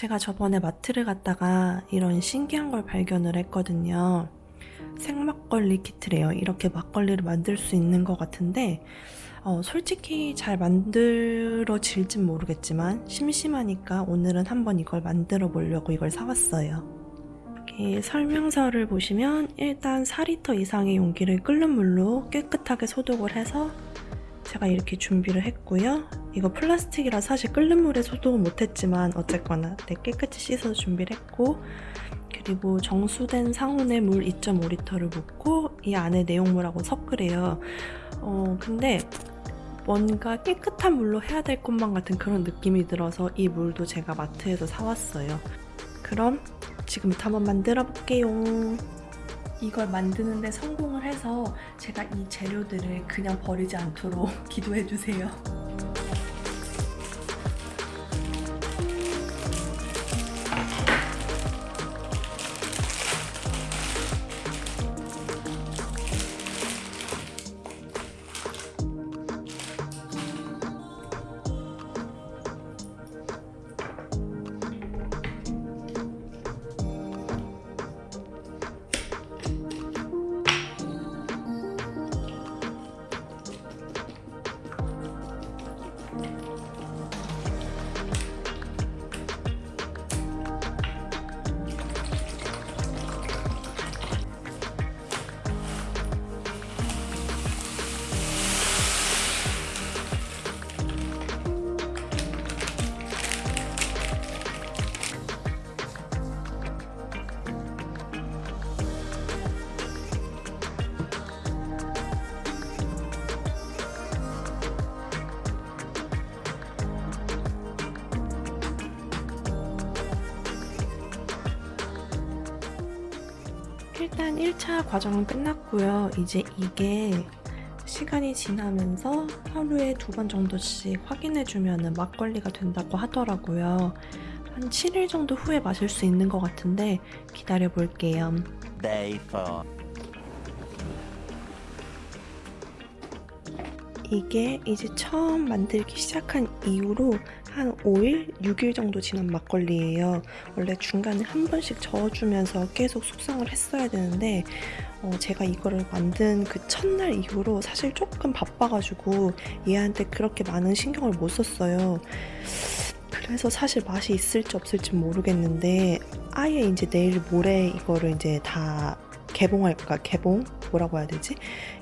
제가 저번에 마트를 갔다가 이런 신기한 걸 발견을 했거든요. 생막걸리 키트래요. 이렇게 막걸리를 만들 수 있는 것 같은데 어, 솔직히 잘 만들어질진 모르겠지만 심심하니까 오늘은 한번 이걸 만들어 보려고 이걸 사왔어요. 이렇게 설명서를 보시면 일단 4리터 이상의 용기를 끓는 물로 깨끗하게 소독을 해서 제가 이렇게 준비를 했고요. 이거 플라스틱이라 사실 끓는 물에 소독은 못했지만 어쨌거나 네, 깨끗이 씻어서 준비를 했고 그리고 정수된 상온에 물 2.5리터를 붓고 이 안에 내용물하고 섞으래요. 어 근데 뭔가 깨끗한 물로 해야 될 것만 같은 그런 느낌이 들어서 이 물도 제가 마트에서 사왔어요. 그럼 지금부터 한번 만들어 볼게요. 이걸 만드는데 성공을 해서 제가 이 재료들을 그냥 버리지 않도록 기도해 주세요. 일단 1차 과정은 끝났고요. 이제 이게 시간이 지나면서 하루에 두 번 정도씩 확인해주면 막걸리가 된다고 하더라고요. 한 7일 정도 후에 마실 수 있는 것 같은데 기다려볼게요. Day 4. 이게 이제 처음 만들기 시작한 이후로 한 5일, 6일 정도 지난 막걸리예요. 원래 중간에 한 번씩 저어주면서 계속 숙성을 했어야 되는데 어, 제가 이거를 만든 그 첫날 이후로 사실 조금 바빠가지고 얘한테 그렇게 많은 신경을 못 썼어요. 그래서 사실 맛이 있을지 없을지 모르겠는데 아예 이제 내일 모레 이거를 이제 다 개봉할까 개봉 뭐라고 해야 되지?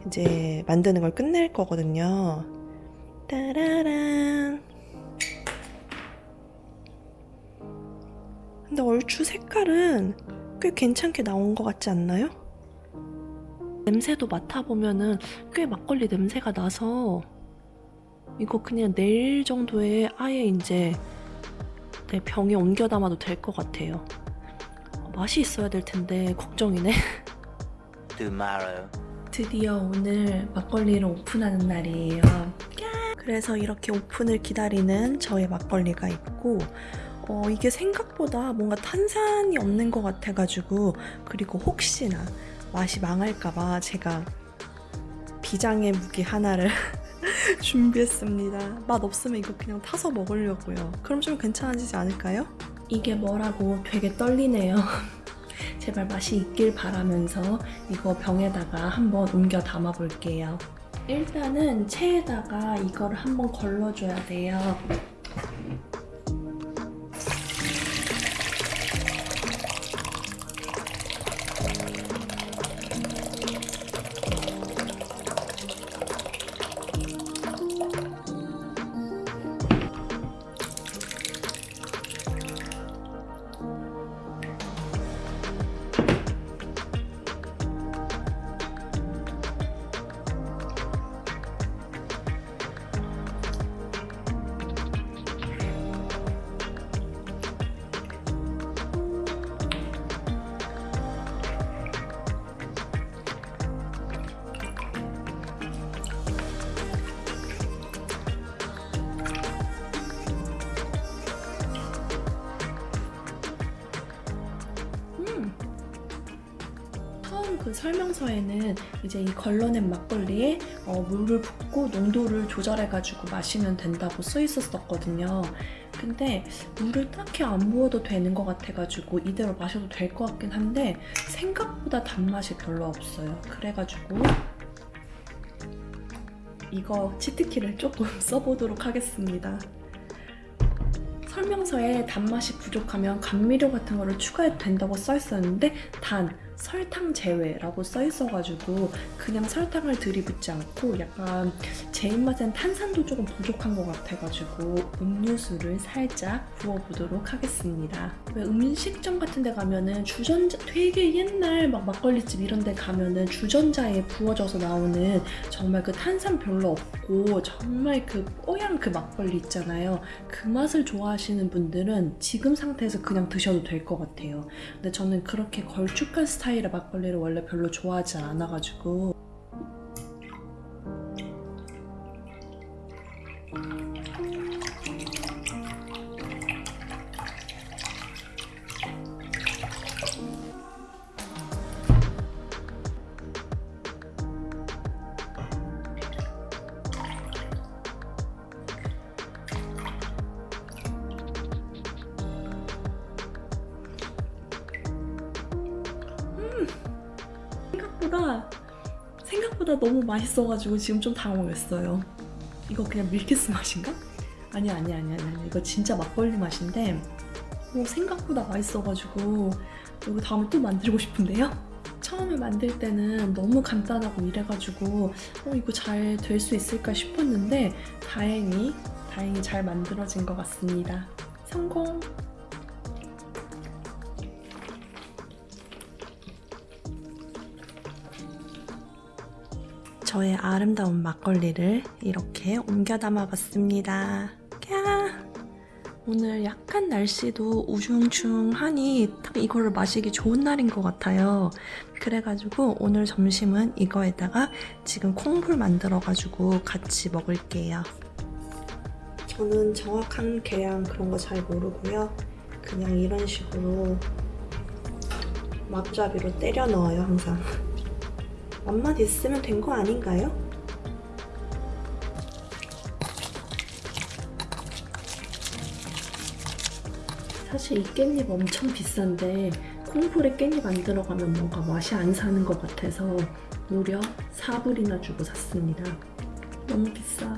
이제 만드는 걸 끝낼 거거든요. 따라란. 근데 얼추 색깔은 꽤 괜찮게 나온 것 같지 않나요? 냄새도 맡아보면은 꽤 막걸리 냄새가 나서 이거 그냥 내일 정도에 아예 이제 내 병에 옮겨 담아도 될 것 같아요. 어, 맛이 있어야 될 텐데 걱정이네 Tomorrow. 드디어 오늘 막걸리를 오픈하는 날이에요. 그래서 이렇게 오픈을 기다리는 저의 막걸리가 있고 어, 이게 생각보다 뭔가 탄산이 없는 것 같아가지고 그리고 혹시나 맛이 망할까봐 제가 비장의 무기 하나를 준비했습니다. 맛 없으면 이거 그냥 타서 먹으려고요. 그럼 좀 괜찮아지지 않을까요? 이게 뭐라고 되게 떨리네요. 제발 맛이 있길 바라면서 이거 병에다가 한번 옮겨 담아 볼게요. 일단은 체에다가 이걸 한번 걸러줘야 돼요. 처음 그 설명서에는 이제 이 걸러낸 막걸리에 어, 물을 붓고 농도를 조절해가지고 마시면 된다고 써 있었었거든요. 근데 물을 딱히 안 부어도 되는 것 같아가지고 이대로 마셔도 될 것 같긴 한데 생각보다 단맛이 별로 없어요. 그래가지고 이거 치트키를 조금 써보도록 하겠습니다. 설명서에 단맛이 부족하면 감미료 같은 거를 추가해도 된다고 써 있었는데 단 설탕 제외라고 써 있어가지고 그냥 설탕을 들이붓지 않고 약간 제 입맛엔 탄산도 조금 부족한 것 같아가지고 음료수를 살짝 부어보도록 하겠습니다. 왜 음식점 같은 데 가면은 주전자 되게 옛날 막 막걸리집 이런 데 가면은 주전자에 부어져서 나오는 정말 그 탄산 별로 없고 정말 그 뽀얀 그 막걸리 있잖아요. 그 맛을 좋아하시는 분들은 지금 상태에서 그냥 드셔도 될 것 같아요. 근데 저는 그렇게 걸쭉한 스타일 의 막걸리를 원래 별로 좋아하지 않아가지고 생각보다 너무 맛있어가지고 지금 좀 당황했어요. 이거 그냥 밀키스 맛인가? 아니 아니 아니 아니 이거 진짜 막걸리 맛인데 어, 생각보다 맛있어가지고 이거 다음에 또 만들고 싶은데요. 처음에 만들 때는 너무 간단하고 이래가지고 어, 이거 잘 될 수 있을까 싶었는데 다행히 다행히 잘 만들어진 것 같습니다. 성공! 저의 아름다운 막걸리를 이렇게 옮겨 담아봤습니다. 캬! 오늘 약간 날씨도 우중충하니 딱 이거를 마시기 좋은 날인 것 같아요. 그래가지고 오늘 점심은 이거에다가 지금 콩불 만들어가지고 같이 먹을게요. 저는 정확한 계량 그런 거 잘 모르고요. 그냥 이런 식으로 막잡이로 때려 넣어요, 항상. 맛만 있으면 된 거 아닌가요? 사실 이 깻잎 엄청 비싼데 콩불에 깻잎 안 들어가면 뭔가 맛이 안 사는 것 같아서 무려 4불이나 주고 샀습니다. 너무 비싸.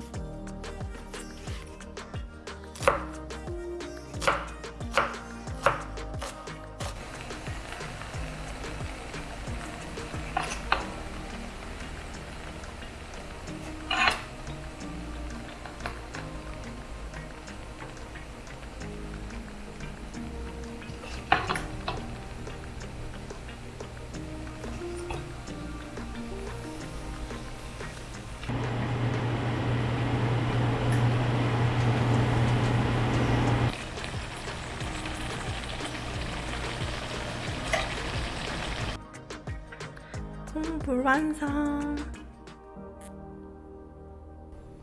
콩불 완성!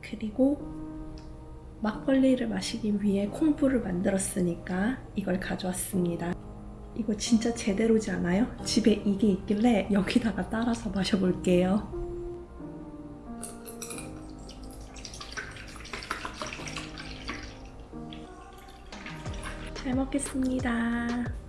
그리고 막걸리를 마시기 위해 콩불을 만들었으니까 이걸 가져왔습니다. 이거 진짜 제대로지 않아요? 집에 이게 있길래 여기다가 따라서 마셔볼게요. 잘 먹겠습니다.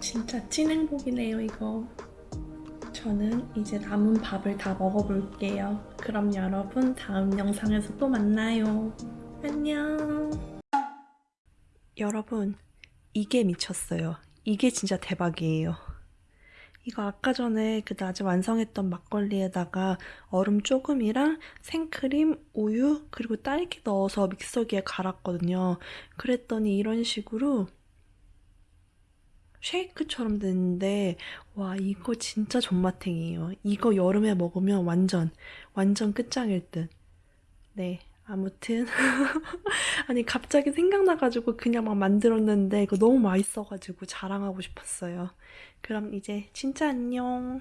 진짜 찐 행복이네요, 이거. 저는 이제 남은 밥을 다 먹어볼게요. 그럼 여러분 다음 영상에서 또 만나요. 안녕. 여러분, 이게 미쳤어요. 이게 진짜 대박이에요. 이거 아까 전에 그 낮에 완성했던 막걸리에다가 얼음 조금이랑 생크림, 우유, 그리고 딸기 넣어서 믹서기에 갈았거든요. 그랬더니 이런 식으로 쉐이크처럼 됐는데 와 이거 진짜 존맛탱이에요. 이거 여름에 먹으면 완전 완전 끝장일 듯. 네 아무튼 아니 갑자기 생각나가지고 그냥 막 만들었는데 이거 너무 맛있어가지고 자랑하고 싶었어요. 그럼 이제 진짜 안녕.